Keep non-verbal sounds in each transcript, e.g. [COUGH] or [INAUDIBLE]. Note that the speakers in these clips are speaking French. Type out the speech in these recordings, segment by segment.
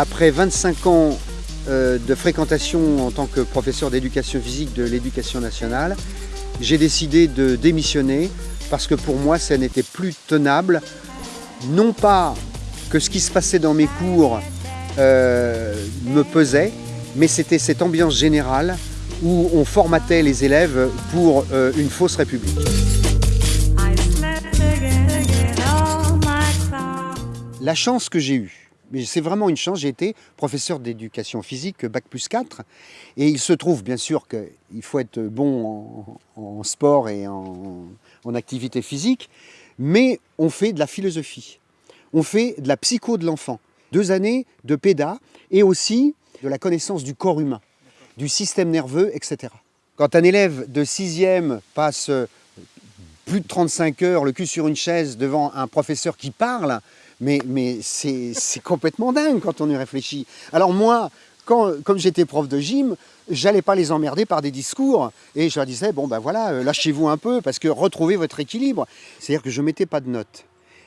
Après 25 ans euh, de fréquentation en tant que professeur d'éducation physique de l'éducation nationale, j'ai décidé de démissionner parce que pour moi, ça n'était plus tenable. Non pas que ce qui se passait dans mes cours euh, me pesait, mais c'était cette ambiance générale où on formatait les élèves pour euh, une fausse république. La chance que j'ai eue, mais c'est vraiment une chance. J'ai été professeur d'éducation physique Bac plus 4. Et il se trouve bien sûr qu'il faut être bon en, sport et en, activité physique. Mais on fait de la philosophie. On fait de la psycho de l'enfant. Deux années de PEDA et aussi de la connaissance du corps humain, du système nerveux, etc. Quand un élève de sixième passe plus de 35 heures le cul sur une chaise devant un professeur qui parle, mais, c'est complètement dingue quand on y réfléchit. Alors moi, comme j'étais prof de gym, j'allais pas les emmerder par des discours et je leur disais, bon ben voilà, euh, lâchez-vous un peu parce que retrouvez votre équilibre. C'est-à-dire que je mettais pas de notes.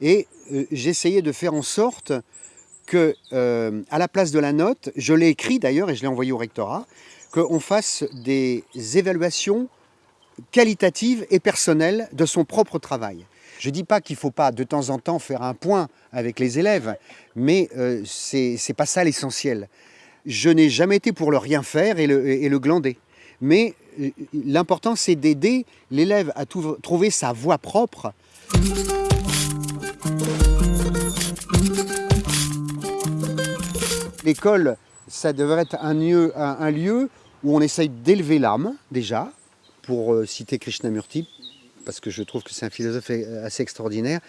Et euh, j'essayais de faire en sorte que, euh, à la place de la note, je l'ai écrit d'ailleurs et je l'ai envoyé au rectorat, qu'on fasse des évaluations qualitatives et personnelles de son propre travail. Je ne dis pas qu'il ne faut pas de temps en temps faire un point avec les élèves, mais euh, ce n'est pas ça l'essentiel. Je n'ai jamais été pour le rien faire et le, et le glander. Mais euh, l'important, c'est d'aider l'élève à trouver sa voie propre. L'école, ça devrait être un lieu, un lieu où on essaye d'élever l'âme, déjà, pour euh, citer Krishnamurti, parce que je trouve que c'est un philosophe assez extraordinaire,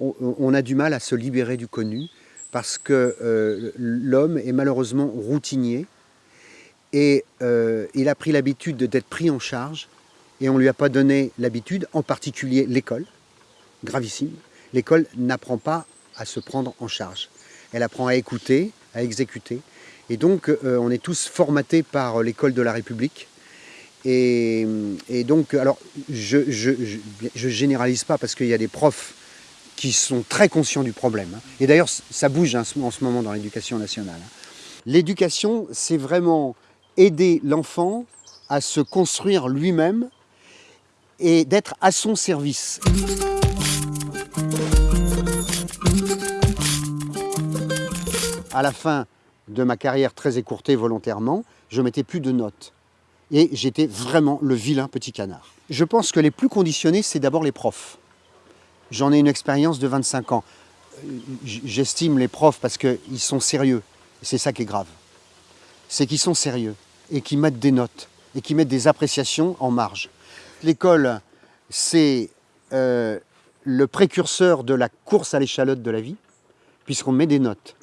on, a du mal à se libérer du connu parce que euh, l'homme est malheureusement routinier et euh, il a pris l'habitude d'être pris en charge et on ne lui a pas donné l'habitude, en particulier l'école, gravissime. L'école n'apprend pas à se prendre en charge. Elle apprend à écouter, exécuter. Et donc, euh, on est tous formatés par l'école de la République, et, donc, alors, je, je, généralise pas parce qu'il y a des profs qui sont très conscients du problème. Hein. Et d'ailleurs, ça bouge hein, en ce moment dans l'éducation nationale. Hein. L'éducation, c'est vraiment aider l'enfant à se construire lui-même et d'être à son service. À la fin de ma carrière très écourtée volontairement, je mettais plus de notes et j'étais vraiment le vilain petit canard. Je pense que les plus conditionnés, c'est d'abord les profs. J'en ai une expérience de 25 ans. J'estime les profs parce qu'ils sont sérieux. C'est ça qui est grave. C'est qu'ils sont sérieux et qu'ils mettent des notes et qu'ils mettent des appréciations en marge. L'école, c'est euh, le précurseur de la course à l'échalote de la vie, puisqu'on met des notes.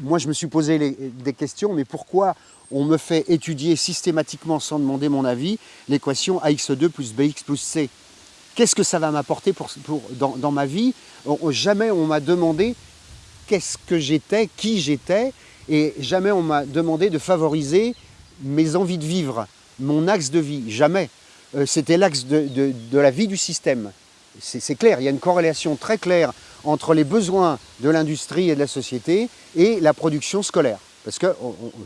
Moi, je me suis posé des questions, mais pourquoi on me fait étudier systématiquement, sans demander mon avis, l'équation AX2 plus BX plus C? Qu'est-ce que ça va m'apporter pour, dans, ma vie? Jamais on m'a demandé qu'est-ce que j'étais, qui j'étais, et jamais on m'a demandé de favoriser mes envies de vivre, mon axe de vie, jamais. Euh, c'était l'axe de, de la vie du système. C'est clair, il y a une corrélation très claire entre les besoins de l'industrie et de la société et la production scolaire parce que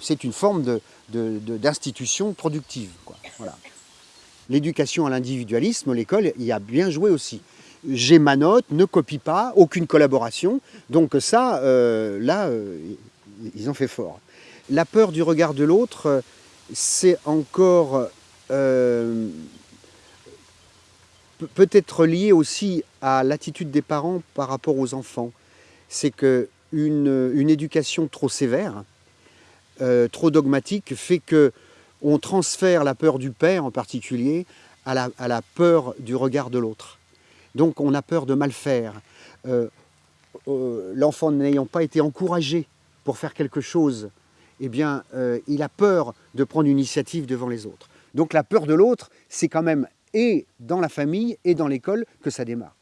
c'est une forme d'institution productive. L'éducation à l'individualisme, l'école y a bien joué aussi. J'ai ma note, ne copie pas, aucune collaboration. Donc ça, euh, là, euh, ils ont fait fort. La peur du regard de l'autre, c'est encore euh, peut-être lié aussi à l'attitude des parents par rapport aux enfants. C'est qu'une une éducation trop sévère, euh, trop dogmatique fait que on transfère la peur du père en particulier à la, peur du regard de l'autre. Donc on a peur de mal faire. Euh, euh, l'enfant n'ayant pas été encouragé pour faire quelque chose, eh bien, il a peur de prendre une initiative devant les autres. Donc la peur de l'autre, c'est quand même et dans la famille et dans l'école que ça démarre.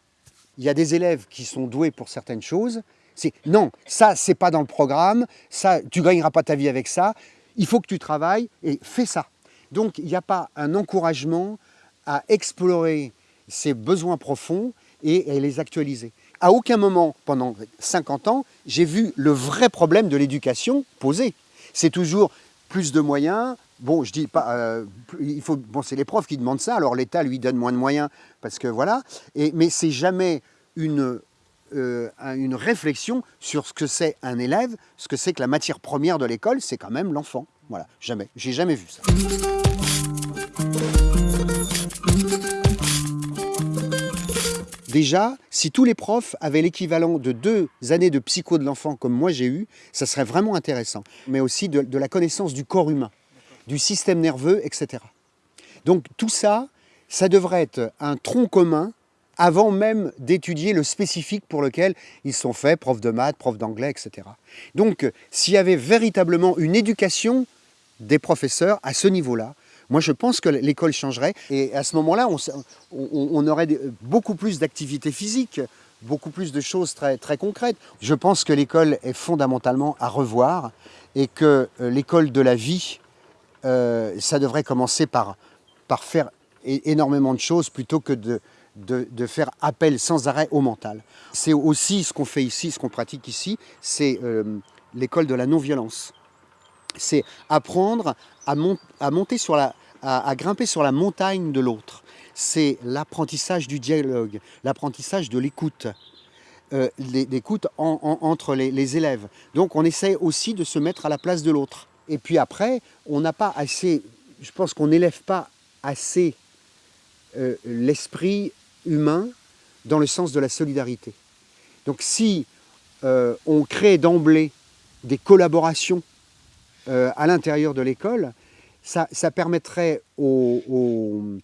Il y a des élèves qui sont doués pour certaines choses c'est non, ça c'est pas dans le programme, ça tu gagneras pas ta vie avec ça. il faut que tu travailles et fais ça. Donc il n'y a pas un encouragement à explorer ses besoins profonds et à les actualiser. À aucun moment, pendant 50 ans, j'ai vu le vrai problème de l'éducation posé. C'est toujours plus de moyens, Bon, je dis pas, euh, il faut, c'est les profs qui demandent ça, alors l'État lui donne moins de moyens, parce que voilà, et, mais c'est jamais une, euh, une réflexion sur ce que c'est un élève, ce que c'est que la matière première de l'école, c'est quand même l'enfant. Voilà, jamais, j'ai jamais vu ça. Déjà, si tous les profs avaient l'équivalent de deux années de psycho de l'enfant comme moi j'ai eu, ça serait vraiment intéressant. Mais aussi de, la connaissance du corps humain, du système nerveux, etc. Donc tout ça, ça devrait être un tronc commun avant même d'étudier le spécifique pour lequel ils sont faits, prof de maths, prof d'anglais, etc. Donc s'il y avait véritablement une éducation des professeurs à ce niveau-là, moi, je pense que l'école changerait. Et à ce moment-là, on, aurait beaucoup plus d'activités physiques, beaucoup plus de choses très, très concrètes. Je pense que l'école est fondamentalement à revoir et que euh, l'école de la vie, euh, ça devrait commencer par, par faire énormément de choses plutôt que de, de, faire appel sans arrêt au mental. C'est aussi ce qu'on fait ici, ce qu'on pratique ici, c'est euh, l'école de la non-violence c'est apprendre à, monter sur la, à, grimper sur la montagne de l'autre. C'est l'apprentissage du dialogue, l'apprentissage de l'écoute. Euh, l'écoute entre les, élèves. Donc on essaie aussi de se mettre à la place de l'autre. Et puis après, on n'a pas assez, je pense qu'on n'élève pas assez euh, l'esprit humain dans le sens de la solidarité. Donc si euh, on crée d'emblée des collaborations euh, à l'intérieur de l'école, ça, permettrait aux,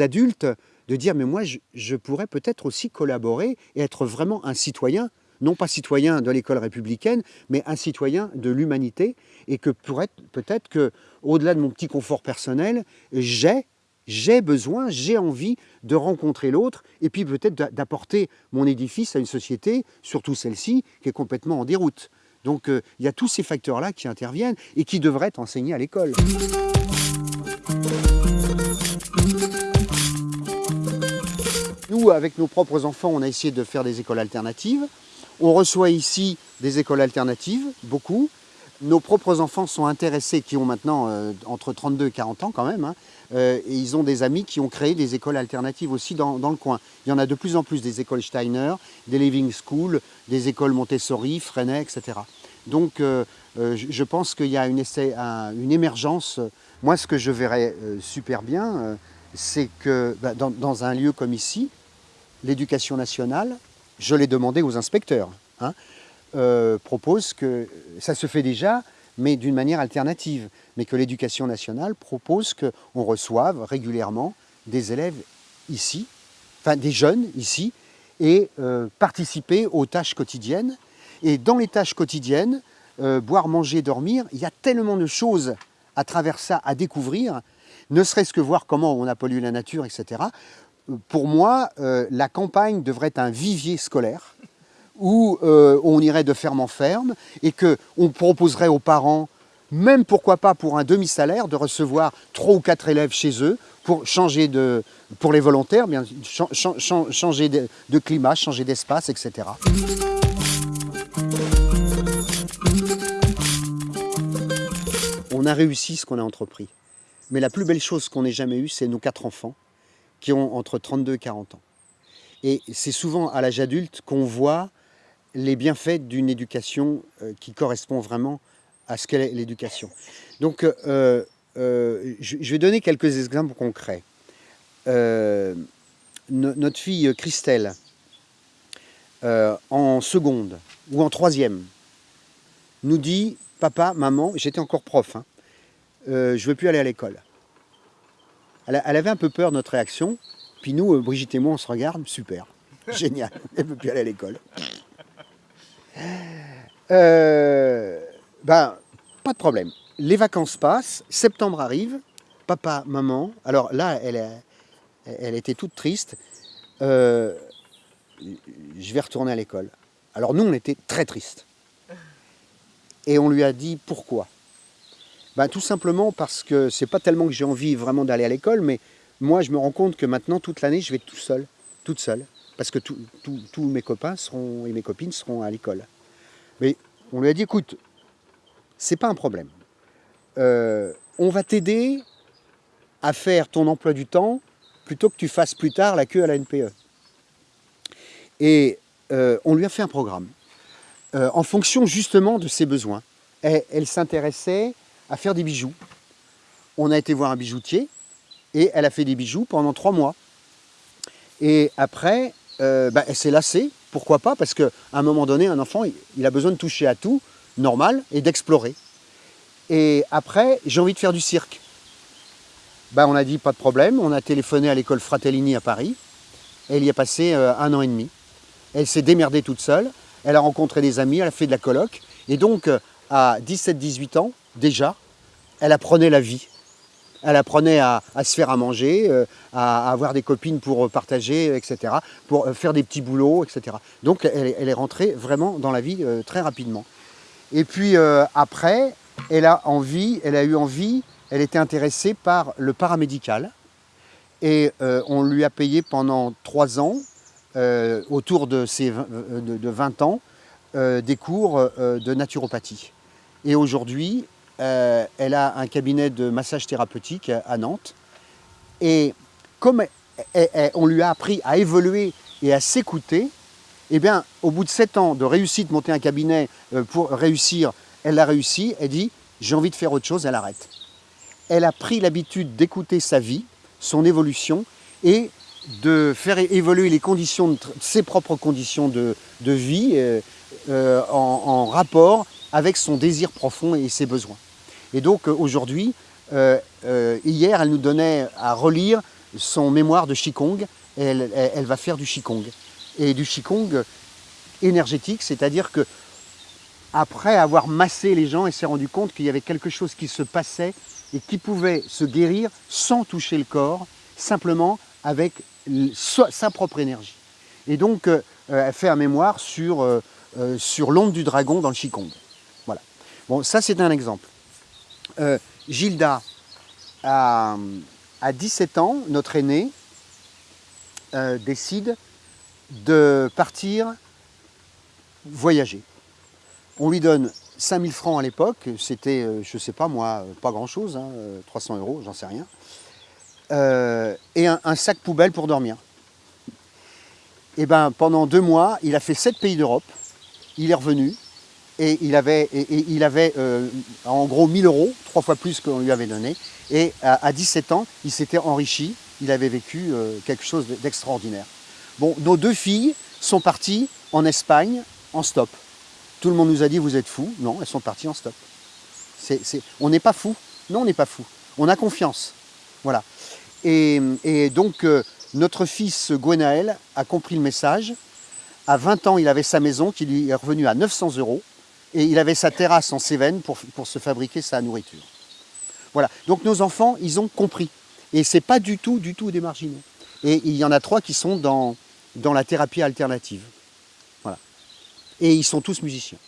adultes de dire mais moi je, pourrais peut-être aussi collaborer et être vraiment un citoyen, non pas citoyen de l'école républicaine, mais un citoyen de l'humanité et que peut-être que au-delà de mon petit confort personnel, j'ai j'ai besoin, j'ai envie de rencontrer l'autre et puis peut-être d'apporter mon édifice à une société, surtout celle-ci, qui est complètement en déroute. Donc euh, il y a tous ces facteurs-là qui interviennent et qui devraient être enseignés à l'école. Nous, avec nos propres enfants, on a essayé de faire des écoles alternatives. On reçoit ici des écoles alternatives, beaucoup. Nos propres enfants sont intéressés, qui ont maintenant euh, entre 32 et 40 ans quand même, hein, euh, et ils ont des amis qui ont créé des écoles alternatives aussi dans, le coin. Il y en a de plus en plus des écoles Steiner, des Living School, des écoles Montessori, Freinet, etc. Donc euh, je pense qu'il y a une, une, émergence. Moi, ce que je verrais super bien, c'est que bah, dans, un lieu comme ici, l'éducation nationale, je l'ai demandé aux inspecteurs, hein, propose que ça se fait déjà, mais d'une manière alternative, mais que l'éducation nationale propose qu'on reçoive régulièrement des élèves ici, enfin des jeunes ici, et euh, participer aux tâches quotidiennes. Et dans les tâches quotidiennes, euh, boire, manger, dormir, il y a tellement de choses à travers ça à découvrir, ne serait-ce que voir comment on a pollué la nature, etc. Pour moi, euh, la campagne devrait être un vivier scolaire où euh, on irait de ferme en ferme et qu'on proposerait aux parents, même pourquoi pas pour un demi-salaire, de recevoir trois ou quatre élèves chez eux pour changer de, pour les volontaires, bien, changer de, de climat, changer d'espace, etc. On a réussi ce qu'on a entrepris. Mais la plus belle chose qu'on ait jamais eue, c'est nos quatre enfants qui ont entre 32 et 40 ans. Et c'est souvent à l'âge adulte qu'on voit les bienfaits d'une éducation euh, qui correspond vraiment à ce qu'est l'éducation. Donc, euh, euh, je, vais donner quelques exemples concrets. notre fille Christelle, en seconde ou en troisième, nous dit « Papa, maman, j'étais encore prof, hein, je ne veux plus aller à l'école. Elle, avait un peu peur de notre réaction, puis nous, Brigitte et moi, on se regarde, super, [LAUGHS] génial, elle ne veut plus aller à l'école. Euh, ben, pas de problème. Les vacances passent, septembre arrive, papa, maman, alors là, elle, était toute triste, euh, je vais retourner à l'école. Alors nous, on était très tristes. Et on lui a dit pourquoi. bah, Tout simplement parce que c'est pas tellement que j'ai envie vraiment d'aller à l'école, mais moi je me rends compte que maintenant toute l'année je vais tout seul, toute seule, parce que tous mes copains seront, et mes copines seront à l'école. Mais on lui a dit, écoute, c'est pas un problème. Euh, on va t'aider à faire ton emploi du temps plutôt que tu fasses plus tard la queue à la NPE. Et euh, on lui a fait un programme euh, en fonction justement de ses besoins. elle s'intéressait à faire des bijoux. On a été voir un bijoutier et elle a fait des bijoux pendant trois mois. Et après, euh, bah, elle s'est lassée. Pourquoi pas Parce qu'à un moment donné, un enfant, il a besoin de toucher à tout, normal, et d'explorer. Et après, j'ai envie de faire du cirque. Bah, on a dit pas de problème, on a téléphoné à l'école Fratellini à Paris. Elle y a passé euh, un an et demi. Elle s'est démerdée toute seule, elle a rencontré des amis, elle a fait de la coloc. Et donc, euh, à 17-18 ans, déjà, elle apprenait la vie. Elle apprenait à, se faire à manger, euh, à, avoir des copines pour partager, etc., pour faire des petits boulots, etc. Donc elle, est rentrée vraiment dans la vie très rapidement. Et puis après, elle a envie, elle a eu envie, elle était intéressée par le paramédical. Et on lui a payé pendant trois ans euh, autour de, ses, euh, de, 20 ans, euh, des cours de naturopathie. Et aujourd'hui, elle a un cabinet de massage thérapeutique à Nantes. Et comme on lui a appris à évoluer et à s'écouter, eh bien, au bout de 7 ans de réussite, monter un cabinet pour réussir, elle l'a réussi, elle dit « j'ai envie de faire autre chose », elle arrête. Elle a pris l'habitude d'écouter sa vie, son évolution, et de faire évoluer les conditions, ses propres conditions de, vie euh, euh, en, rapport avec son désir profond et ses besoins. Et donc euh, aujourd'hui, hier, elle nous donnait à relire son mémoire de Qigong, elle, va faire du Qigong. Et du Qigong énergétique, c'est-à-dire que après avoir massé les gens, elle s'est rendu compte qu'il y avait quelque chose qui se passait et qui pouvait se guérir sans toucher le corps, simplement avec sa propre énergie. Et donc, euh, elle fait un mémoire sur, euh, euh, sur l'onde du dragon dans le Qigong. Voilà. Bon, ça c'est un exemple. Gilda, à, à, 17 ans, notre aîné, décide de partir voyager. On lui donne 5000 francs à l'époque, c'était, je ne sais pas moi, pas grand-chose, 300 hein, euros, j'en sais rien. Euh, et un, sac poubelle pour dormir. Et ben, pendant deux mois, il a fait sept pays d'Europe, il est revenu, et il avait, il avait euh, en gros 1000 euros, trois fois plus qu'on lui avait donné, et à, 17 ans, il s'était enrichi, il avait vécu euh, quelque chose d'extraordinaire. Bon, nos deux filles sont parties en Espagne en stop. Tout le monde nous a dit, vous êtes fous. Non, elles sont parties en stop. on n'est pas fous. Non, on n'est pas fous. On a confiance. Voilà. Et, donc, euh, notre fils Gwenaël a compris le message. À 20 ans, il avait sa maison qui lui est revenue à 900 euros. Et il avait sa terrasse en Cévennes pour, se fabriquer sa nourriture. Voilà. Donc nos enfants, ils ont compris. Et ce n'est pas du tout, du tout des marginaux. Et il y en a trois qui sont dans, dans la thérapie alternative. Voilà. Et ils sont tous musiciens.